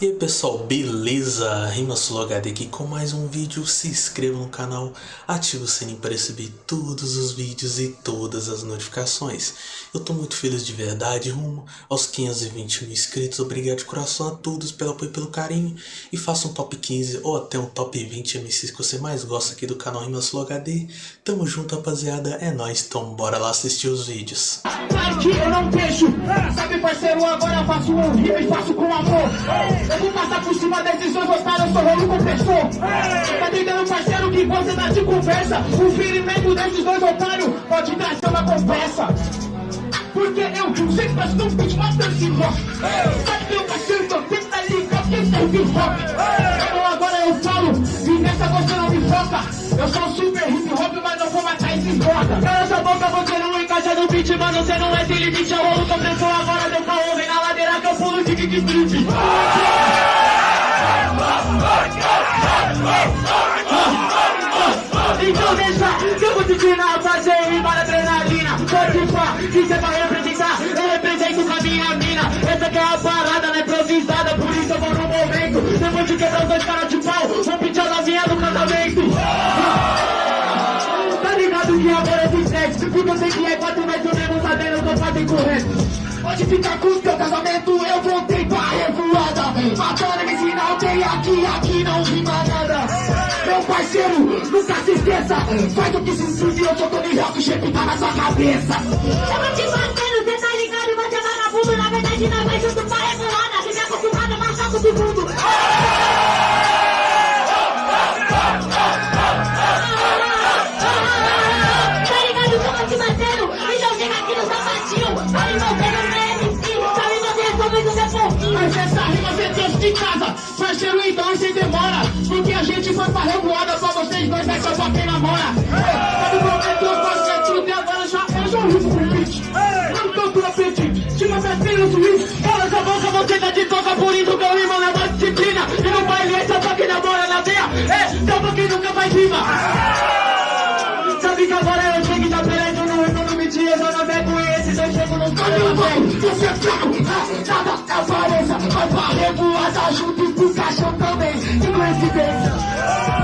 E aí pessoal, beleza? RimaSuloHD aqui com mais um vídeo, se inscreva no canal, ative o sininho para receber todos os vídeos e todas as notificações. Eu tô muito feliz de verdade, rumo aos 520 mil inscritos, obrigado de coração a todos pelo apoio e pelo carinho. E faça um top 15 ou até um top 20 MCs que você mais gosta aqui do canal RimaSuloHD. Tamo junto rapaziada, é nóis, então bora lá assistir os vídeos. que eu não deixo, sabe parceiro, agora faço um rio e faço com amor. Eu vou passar por cima desses dois otários, eu sou rolo compressor. Tá entendendo, parceiro, que você tá de conversa? O ferimento desses dois otários pode trazer uma conversa. Porque eu que nós estamos com matando esse rock. Sabe, meu parceiro, que eu tenho que tá ligado que esse é hip hop. Então agora eu falo, e nessa você não me foca. Eu sou super hip hop, mas não vou matar esses bosta. Beat, mano, você não é sem limite. Eu rolo compressor, agora deu caô, vem na ladeira que eu pulo de kick street. Então deixa que eu vou te ensinar fazer rima na adrenalina Pode pá, que cê vai representar, eu represento com a minha mina Essa aqui é a parada, não é improvisada, por isso eu vou no momento Depois de quebrar os dois caras de pau, vou pedir a novinha do casamento Tá ligado que amor é estresse Porque eu sei que é Pode ficar com o teu casamento, eu voltei pra revoada. Matando MC não tem aqui, aqui não rima nada. Meu parceiro, nunca se esqueça. Faz o que se inscreve, eu sou Tony o shape tá na sua cabeça. Vou te batendo, cê tá ligado, você é vagabundo. Na verdade nós vai junto pra rebolada Fica acostumado a com todo é fraco, ah, nada apareça Vai pra revoada junto com o caixão também. Que coincidência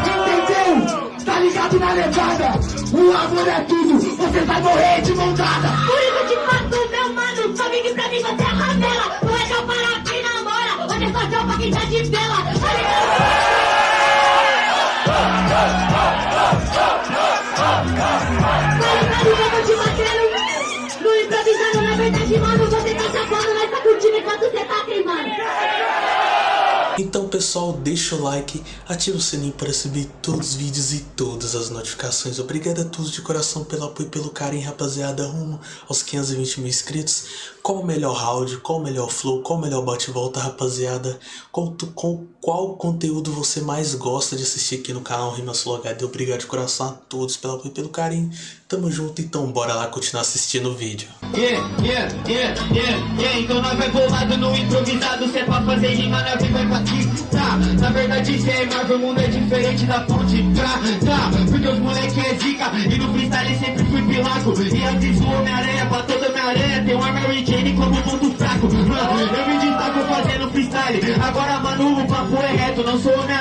Entendeu? Tá ligado na levada? O amor é tudo, você vai morrer de mão dada. Por isso te mato, meu mano Sabe que pra mim você é ramela Não é só para quem namora Hoje é só tchau pra quem tá de vela? Tá ligado tá enquanto você tá queimando Então pessoal, deixa o like, ativa o sininho para receber todos os vídeos e todas as notificações. Obrigado a todos de coração pelo apoio e pelo carinho, rapaziada, rumo aos 520 mil inscritos. Qual o melhor round, qual o melhor flow, qual o melhor bate-volta, rapaziada? Qual, tu- qual, conteúdo você mais gosta de assistir aqui no canal RimaSuloHD? Obrigado de coração a todos pelo apoio e pelo carinho. Tamo junto, então bora lá continuar assistindo o vídeo. Yeah, yeah, yeah, yeah, yeah Então nós vai bolado no improvisado Cê é pra fazer rima, nós vem vai pra Tá, na verdade cê é Marvel, o mundo é diferente da ponte Tá, tá, porque os moleque é zica E no freestyle sempre fui pilaco E antes o Homem-Aranha, pra toda Homem-Aranha Tem uma Mary Jane como ponto fraco. Ah, Eu me destaco fazendo freestyle. Agora mano, o papo é reto Não sou Homem-Aranha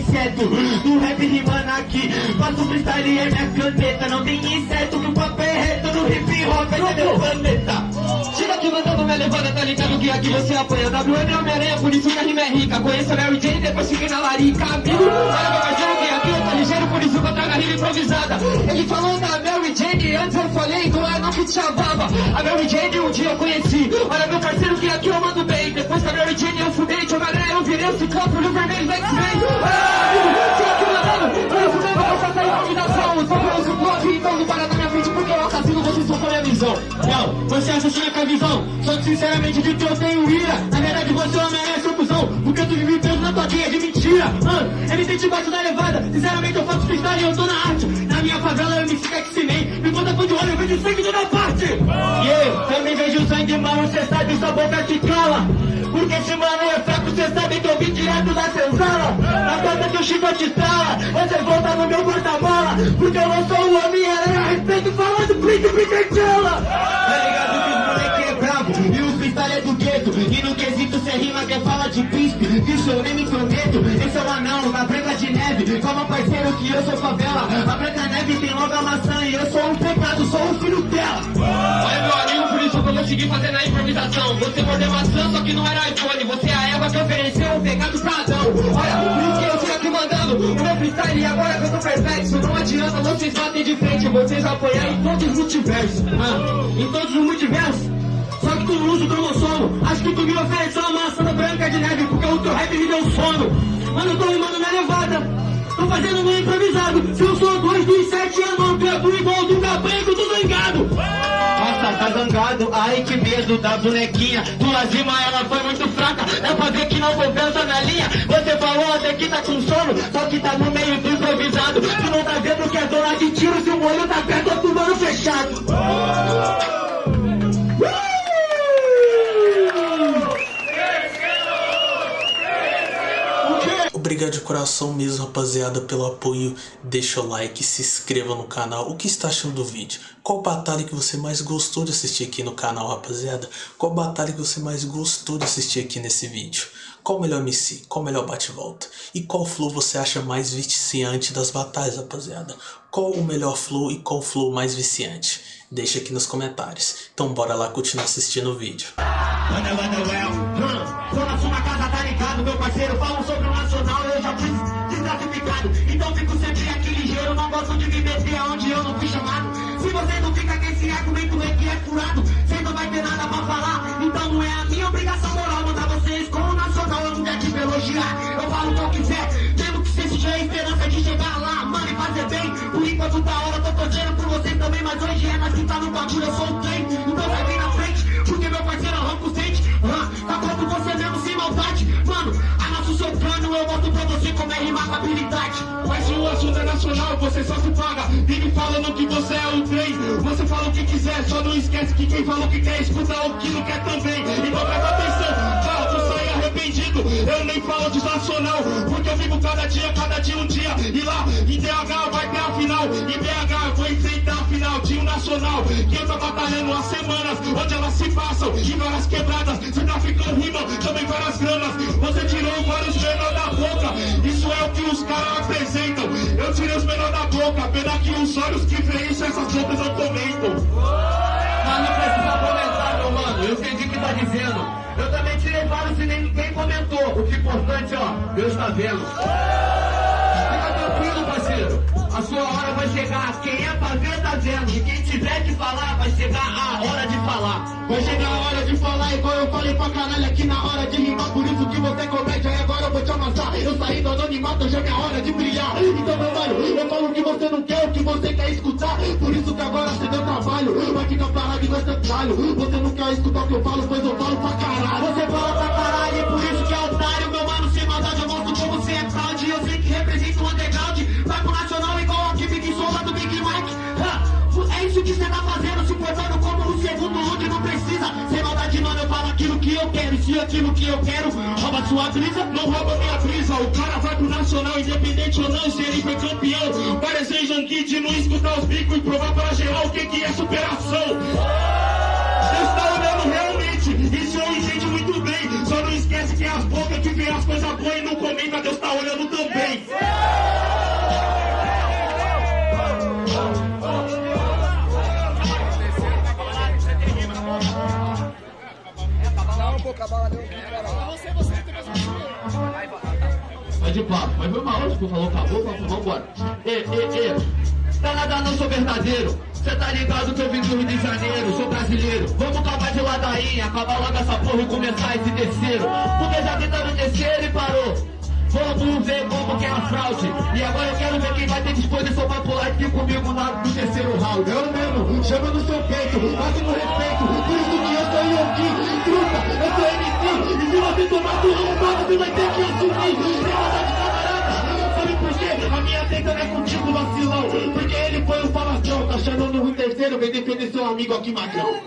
inseto. Do rap rimando aqui. Faço freestyle é minha caneta. Não tem inseto que o papo é reto No hip hop é meu planeta Chega aqui mandando minha levada, tá ligado que aqui você apanha WM é Homem-Aranha, por isso que a rima é rica. Conheço a Mary Jane, depois fiquei na larica. Amigo, olha meu parceiro que aqui eu tô ligeiro Por isso que eu trago a rima improvisada. Ele falou da Mary Jane, antes eu falei Não é não que te chamava. A Mary Jane um dia eu conheci. Olha meu parceiro que aqui eu mando bem. Depois da Mary Jane eu fudei De Homem-Aranha eu virei o ciclope, olho vermelho do X-Men. Olha, chega aqui mandando Olha, fudeu, vou passar essa imaginação Só pelo ciclope, então não para na minha frente Porque eu assassino, vocês são com a visão. Não, você assassina com a visão Só que sinceramente de que eu tenho ira. Na verdade você é uma merece cuzão. Porque tu vive na tua teia de mentira. Mano, tem debaixo da levada. Sinceramente eu faço freestyle e eu tô na arte. Na minha favela eu me sigo X-Men Me conta de olho, eu vejo sangue toda parte. E eu também vejo sangue, mano, cê sabe, sua boca te cala. Porque esse mano é fraco, cê sabe que eu vim direto da senzala. Na porta que o Chico te estrala Você volta no meu porta-mala. Porque eu não sou o Homem-Aranha Respeito falando príncipe de você rima que fala de príncipe Isso eu nem me intrometo Esse é o anão da Branca de Neve Calma parceiro que eu sou favela. A Branca Neve tem logo a maçã E eu sou um pecado, sou o filho dela. Olha meu amigo, por isso que eu consegui fazer na improvisação. Você mordeu maçã, só que não era iPhone. Você é a Eva que ofereceu um pecado pra Adão. Olha, por isso que eu sigo aqui mandando O meu freestyle. Agora que eu tô perfeito Não adianta, vocês batem de frente. Vocês apoiar em todos os multiversos. Ah, Em todos os multiversos só que tu não usa o cromossomo Acho que tu me ofereceu uma maçã branca de neve Porque o teu rap me deu sono. Mano, eu tô rimando na levada. Tô fazendo no improvisado. Se eu sou dois dos sete anos Canto igual do cabanco do zangado. Nossa, tá zangado, ai que medo da bonequinha. Tua rima ela foi muito fraca. Dá pra ver que não compensa na linha. Você falou até que tá com sono Só que tá no meio do improvisado. Tu não tá vendo que é dona de tiro Se o olho tá perto, eu tô mano fechado Obrigado de coração mesmo, rapaziada, pelo apoio. Deixa o like, se inscreva no canal. O que está achando do vídeo? Qual batalha que você mais gostou de assistir aqui no canal, rapaziada? Qual batalha que você mais gostou de assistir aqui nesse vídeo? Qual o melhor MC? Qual o melhor bate-volta? E qual flow você acha mais viciante das batalhas, rapaziada? Qual o melhor flow e qual flow mais viciante? Deixa aqui nos comentários. Então bora lá continuar assistindo o vídeo. Manda, manda, well. Hum, Tô na sua casa, tá ligado, meu parceiro? Falam sobre já fui desclassificado. Então fico sempre aqui ligeiro, não gosto de me meter aonde eu não fui chamado. Se você não fica com esse argumento é que é furado, você não vai ter nada pra falar. Então não é a minha obrigação moral mandar vocês com o nacional, eu não quero te elogiar. Eu falo o que eu quiser, mesmo que você seja a esperança de chegar lá, mano, e fazer bem. Por enquanto da hora, tô torcendo por vocês também, mas hoje é nós que tá no bagulho, eu sou o você é. Mas se o assunto é nacional, você só se paga. Vive falando que você é o trem. Você fala o que quiser, só não esquece que quem falou que quer escuta o que não quer também. Então presta atenção, fala, tu sai arrependido. Eu nem falo de nacional Porque eu vivo cada dia, cada dia um dia. E lá, em DH vai ter a final. Em BH eu vou enfrentar a final de um nacional. Que eu tô batalhando há semanas Onde elas se passam, em várias quebradas Se traficando rima, também várias granas Você tirou vários menor da boca Pena que os olhos que veem isso, essas bocas eu comento Mas não precisa comentar, meu mano. Eu entendi o que tá dizendo. Eu também tirei vários e nem ninguém comentou. O que é importante, ó, Deus tá vendo. Fica tranquilo, parceiro. A sua hora vai chegar. Quem é pra ver, tá vendo. E quem tiver que falar, vai chegar a hora de falar. Vai chegar a hora de falar, igual eu falei pra caralho aqui na hora de rimar. Por isso que você comédia agora eu saí do anonimato, já é hora de brilhar. Então, meu mano, eu falo o que você não quer, o que você quer escutar. Por isso que agora você deu trabalho. Vai ficar parado e vai ser trabalho. Você não quer escutar o que eu falo, pois eu falo pra caralho. Você fala pra caralho, por isso que é otário, meu mano. Sem maldade, eu mostro como você é fraude. Eu sei que representa o underground. Se aquilo que eu quero rouba sua brisa, Não rouba minha brisa, o cara vai pro nacional, independente ou não, se ele foi campeão. Parecer Janguide, não escutar os bicos e provar pra geral o que, que é superação. Deus tá olhando realmente, isso eu entendo muito bem. Só não esquece que é as bocas que vê as coisas boas e não comenta, Deus tá olhando também. Vai de papo, mas foi hora que falou, acabou, vamos vambora. Ê, ê, ê, tá nada não sou verdadeiro. Cê tá ligado que eu vim do Rio de Janeiro, sou brasileiro. Vamos acabar de ladainha, acabar logo essa porra e começar esse terceiro. Porque já tentaram descer e parou. Vamos ver como que é a fraude. E agora eu quero ver quem vai ter disposição pra pular aqui comigo na, no terceiro round. Eu mesmo, chama no seu peito, máximo respeito. Por isso que eu truta, eu sou MC. E se você tomar sua arrombada, você vai ter que assumir. É de camarada. Sabe por quê? A minha treta não é contigo, vacilão. Porque ele foi o falastrão, tá chamando no terceiro, vem defender seu amigo aqui, magrão.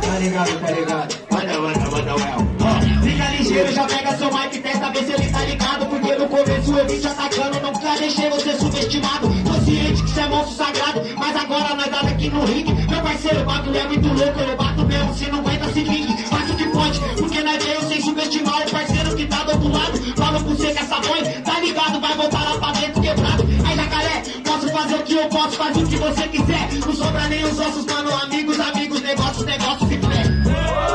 Tá ligado, tá ligado? Manda, manda, well. Ó, Fica ligeiro, já pega seu mic, testa ver se ele tá ligado. Porque no começo eu vim te atacando, não deixar você ringue. Parceiro, o bagulho é muito louco, eu bato mesmo, cê não aguenta se vingue. Faço o que pode, porque não é veio sem subestimar o parceiro que tá do outro lado. Falo com você que essa mãe, tá ligado, vai voltar lá pra dentro quebrado. Aí jacaré, posso fazer o que eu posso, faz o que você quiser. Não sobra nem os ossos, mano, amigos, amigos, negócios, negócios e fé.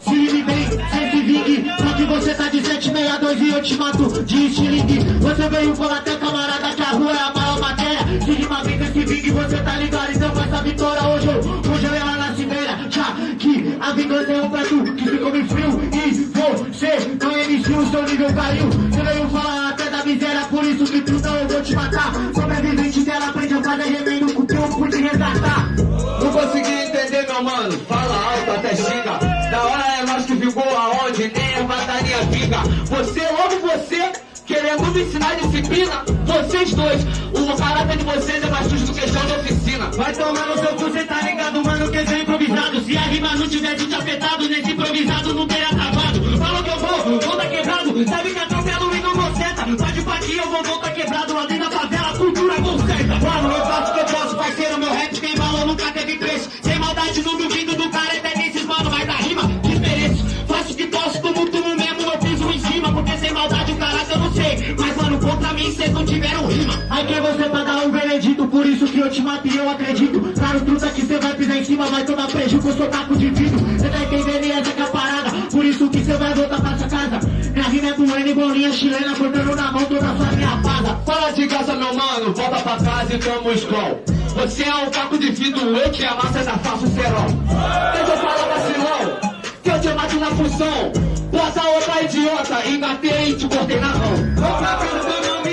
Se me bem, sempre vingue, só que você tá de 762 e eu te mato de estilingue. Você veio falar até camarada que a rua é a maior matéria. Se rima bem esse vingue, você tá ligado, então com essa vitória hoje hoje eu lá na cimeira. Já que a vingança é um prato que ficou me frio e você não MC, o seu nível caiu. Você veio falar até da miséria, por isso que tu não eu vou te matar. Sobrevivente dela aprende a fazer remendo com o teu por te resgatar. Não consegui entender, meu mano. Fala alto até xinga. Da hora é nós que ficou aonde nem a batalha fica. Você, logo você, querendo me ensinar disciplina. Vocês dois, o caráter de vocês é mais sujo do que chão de oficina. Vai tomar no seu cu, cê tá ligado, mano, que é improvisado. Se a rima não tivesse te afetado, nesse improvisado não teria travado. Falou que eu vou, tá quebrado. Sabe que atropelo e não goceta. Pode partir, eu vou voltar quebrado. Lá contra mim cês não tiveram rima. Aí quem você pra dar um veredito, por isso que eu te matei, eu acredito. Claro, truta que cê vai pisar em cima, vai tomar prejuízo, eu sou taco de vidro. Cê tá entendendo e essa que é a parada, por isso que cê vai voltar pra sua casa. Minha rima é doendo, bolinha chilena, cortando na mão toda a sua minha fada. Fala de casa, meu mano. Volta pra casa e toma o escol. Você é um caco de vidro, eu te amasso, ainda faço cerol. Deixa eu falar vacilão, que eu te mato na função. Bota outra idiota, engatei e te cortei na mão.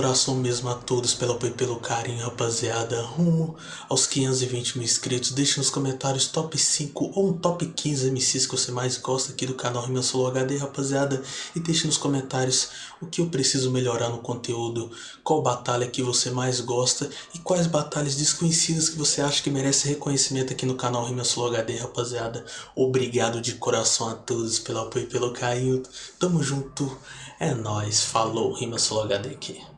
Coração mesmo a todos pelo apoio e pelo carinho, rapaziada. Rumo aos 520 mil inscritos. Deixe nos comentários top 5 ou um top 15 MCs que você mais gosta aqui do canal Rima Solo HD, rapaziada. E deixe nos comentários o que eu preciso melhorar no conteúdo, qual batalha que você mais gosta e quais batalhas desconhecidas que você acha que merece reconhecimento aqui no canal Rima Solo HD, rapaziada. Obrigado de coração a todos pelo apoio e pelo carinho. Tamo junto. É nóis. Falou. Rima Solo HD aqui.